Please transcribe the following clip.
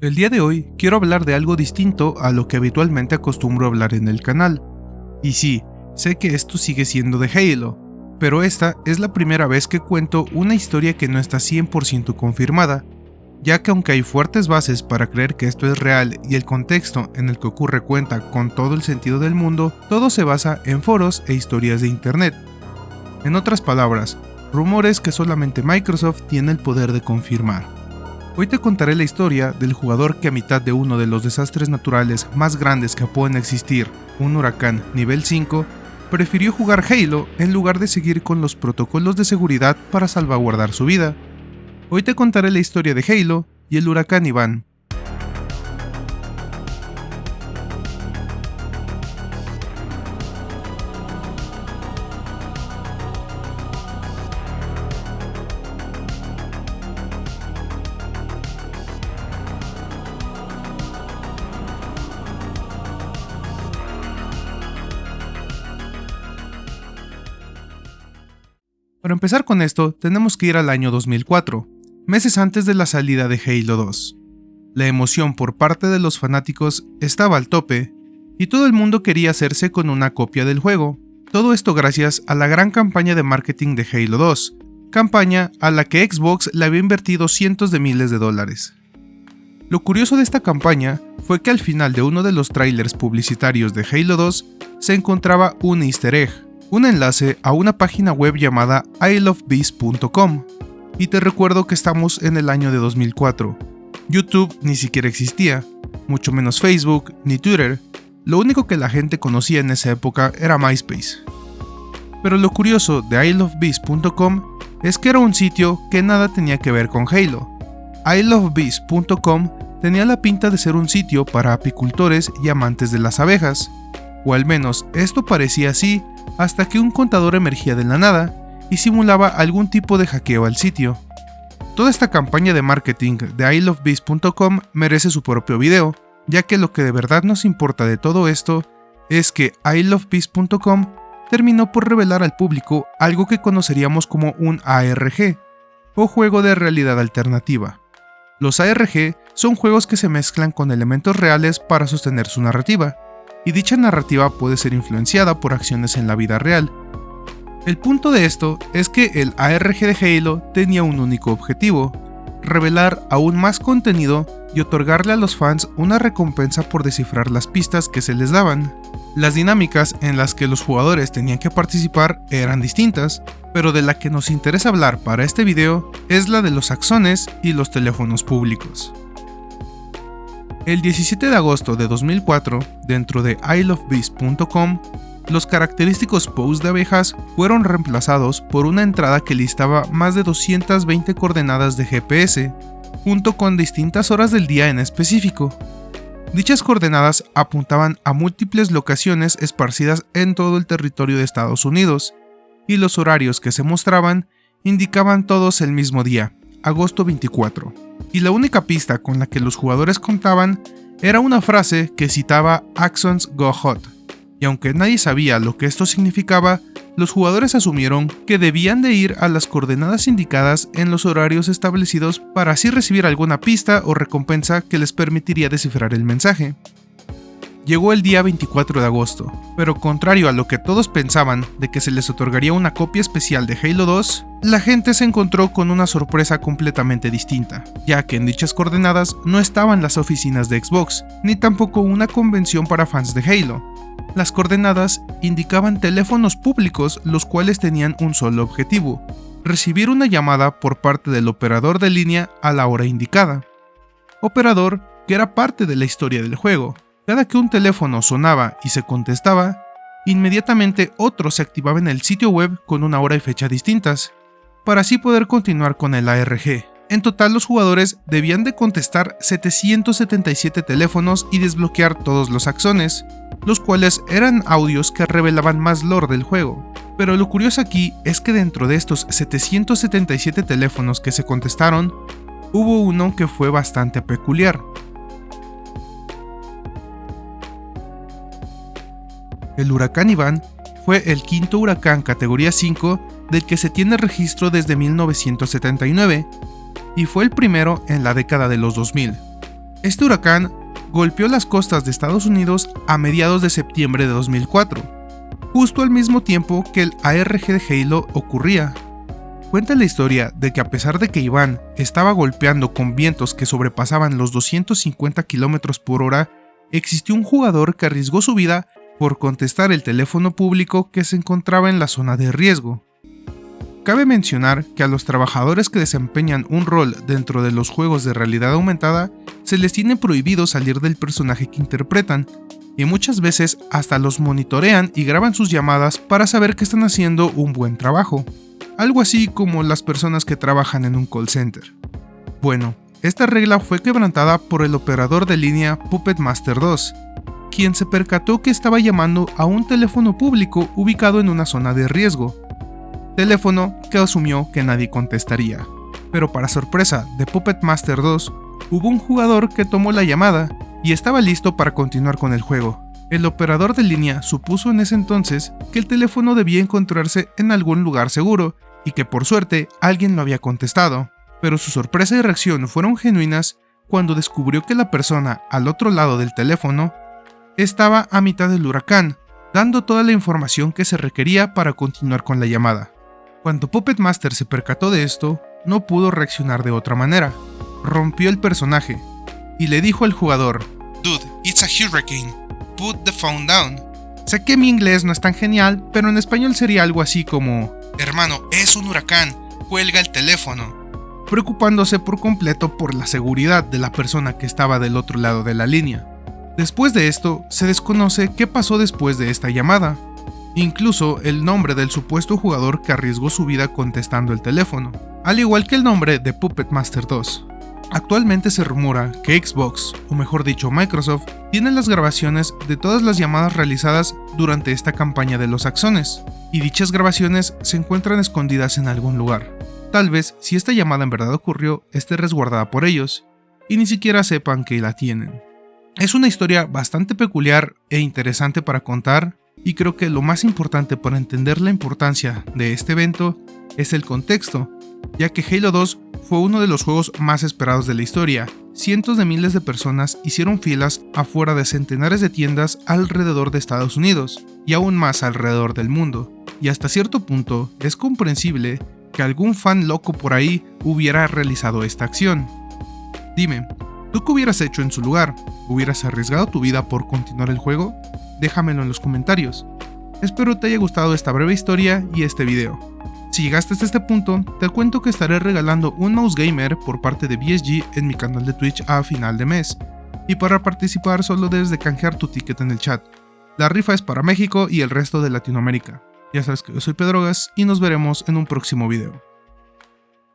El día de hoy quiero hablar de algo distinto a lo que habitualmente acostumbro hablar en el canal. Y sí, sé que esto sigue siendo de Halo, pero esta es la primera vez que cuento una historia que no está 100% confirmada, ya que aunque hay fuertes bases para creer que esto es real y el contexto en el que ocurre cuenta con todo el sentido del mundo, todo se basa en foros e historias de internet. En otras palabras, rumores que solamente Microsoft tiene el poder de confirmar. Hoy te contaré la historia del jugador que a mitad de uno de los desastres naturales más grandes que pueden existir, un huracán nivel 5, prefirió jugar Halo en lugar de seguir con los protocolos de seguridad para salvaguardar su vida. Hoy te contaré la historia de Halo y el huracán Iván, Para empezar con esto, tenemos que ir al año 2004, meses antes de la salida de Halo 2. La emoción por parte de los fanáticos estaba al tope, y todo el mundo quería hacerse con una copia del juego. Todo esto gracias a la gran campaña de marketing de Halo 2, campaña a la que Xbox le había invertido cientos de miles de dólares. Lo curioso de esta campaña fue que al final de uno de los trailers publicitarios de Halo 2 se encontraba un easter egg, un enlace a una página web llamada ilovebees.com. Y te recuerdo que estamos en el año de 2004. YouTube ni siquiera existía, mucho menos Facebook ni Twitter. Lo único que la gente conocía en esa época era MySpace. Pero lo curioso de ilovebees.com es que era un sitio que nada tenía que ver con Halo. ilovebees.com tenía la pinta de ser un sitio para apicultores y amantes de las abejas, o al menos esto parecía así hasta que un contador emergía de la nada y simulaba algún tipo de hackeo al sitio. Toda esta campaña de marketing de ilovebees.com merece su propio video, ya que lo que de verdad nos importa de todo esto es que ilovebees.com terminó por revelar al público algo que conoceríamos como un ARG, o juego de realidad alternativa. Los ARG son juegos que se mezclan con elementos reales para sostener su narrativa, y dicha narrativa puede ser influenciada por acciones en la vida real. El punto de esto es que el ARG de Halo tenía un único objetivo, revelar aún más contenido y otorgarle a los fans una recompensa por descifrar las pistas que se les daban. Las dinámicas en las que los jugadores tenían que participar eran distintas, pero de la que nos interesa hablar para este video es la de los axones y los teléfonos públicos. El 17 de agosto de 2004, dentro de ilovebees.com, los característicos posts de abejas fueron reemplazados por una entrada que listaba más de 220 coordenadas de GPS, junto con distintas horas del día en específico. Dichas coordenadas apuntaban a múltiples locaciones esparcidas en todo el territorio de Estados Unidos, y los horarios que se mostraban indicaban todos el mismo día, agosto 24, y la única pista con la que los jugadores contaban era una frase que citaba Axons Go Hot, y aunque nadie sabía lo que esto significaba, los jugadores asumieron que debían de ir a las coordenadas indicadas en los horarios establecidos para así recibir alguna pista o recompensa que les permitiría descifrar el mensaje. Llegó el día 24 de agosto, pero contrario a lo que todos pensaban de que se les otorgaría una copia especial de Halo 2, la gente se encontró con una sorpresa completamente distinta, ya que en dichas coordenadas no estaban las oficinas de Xbox, ni tampoco una convención para fans de Halo. Las coordenadas indicaban teléfonos públicos los cuales tenían un solo objetivo, recibir una llamada por parte del operador de línea a la hora indicada. Operador que era parte de la historia del juego, cada que un teléfono sonaba y se contestaba, inmediatamente otro se activaba en el sitio web con una hora y fecha distintas, para así poder continuar con el ARG. En total los jugadores debían de contestar 777 teléfonos y desbloquear todos los axones, los cuales eran audios que revelaban más lore del juego. Pero lo curioso aquí es que dentro de estos 777 teléfonos que se contestaron, hubo uno que fue bastante peculiar, El huracán Iván fue el quinto huracán categoría 5 del que se tiene registro desde 1979 y fue el primero en la década de los 2000. Este huracán golpeó las costas de Estados Unidos a mediados de septiembre de 2004, justo al mismo tiempo que el ARG de Halo ocurría. Cuenta la historia de que a pesar de que Iván estaba golpeando con vientos que sobrepasaban los 250 km por hora, existió un jugador que arriesgó su vida por contestar el teléfono público que se encontraba en la zona de riesgo. Cabe mencionar que a los trabajadores que desempeñan un rol dentro de los juegos de realidad aumentada se les tiene prohibido salir del personaje que interpretan, y muchas veces hasta los monitorean y graban sus llamadas para saber que están haciendo un buen trabajo, algo así como las personas que trabajan en un call center. Bueno, esta regla fue quebrantada por el operador de línea Puppet Master 2, quien se percató que estaba llamando a un teléfono público ubicado en una zona de riesgo, teléfono que asumió que nadie contestaría. Pero para sorpresa de Puppet Master 2, hubo un jugador que tomó la llamada y estaba listo para continuar con el juego. El operador de línea supuso en ese entonces que el teléfono debía encontrarse en algún lugar seguro y que por suerte alguien lo había contestado, pero su sorpresa y reacción fueron genuinas cuando descubrió que la persona al otro lado del teléfono estaba a mitad del huracán, dando toda la información que se requería para continuar con la llamada. Cuando Puppet Master se percató de esto, no pudo reaccionar de otra manera. Rompió el personaje y le dijo al jugador, Dude, it's a hurricane. Put the phone down. Sé que mi inglés no es tan genial, pero en español sería algo así como, Hermano, es un huracán, cuelga el teléfono. Preocupándose por completo por la seguridad de la persona que estaba del otro lado de la línea. Después de esto, se desconoce qué pasó después de esta llamada, incluso el nombre del supuesto jugador que arriesgó su vida contestando el teléfono, al igual que el nombre de Puppet Master 2. Actualmente se rumora que Xbox, o mejor dicho Microsoft, tiene las grabaciones de todas las llamadas realizadas durante esta campaña de los axones, y dichas grabaciones se encuentran escondidas en algún lugar. Tal vez, si esta llamada en verdad ocurrió, esté resguardada por ellos, y ni siquiera sepan que la tienen. Es una historia bastante peculiar e interesante para contar, y creo que lo más importante para entender la importancia de este evento es el contexto, ya que Halo 2 fue uno de los juegos más esperados de la historia. Cientos de miles de personas hicieron filas afuera de centenares de tiendas alrededor de Estados Unidos, y aún más alrededor del mundo, y hasta cierto punto es comprensible que algún fan loco por ahí hubiera realizado esta acción. Dime, ¿tú qué hubieras hecho en su lugar? ¿Hubieras arriesgado tu vida por continuar el juego? déjamelo en los comentarios. Espero te haya gustado esta breve historia y este video. Si llegaste hasta este punto, te cuento que estaré regalando un mouse gamer por parte de BSG en mi canal de Twitch a final de mes. Y para participar solo debes de canjear tu ticket en el chat. La rifa es para México y el resto de Latinoamérica. Ya sabes que yo soy Pedrogas y nos veremos en un próximo video.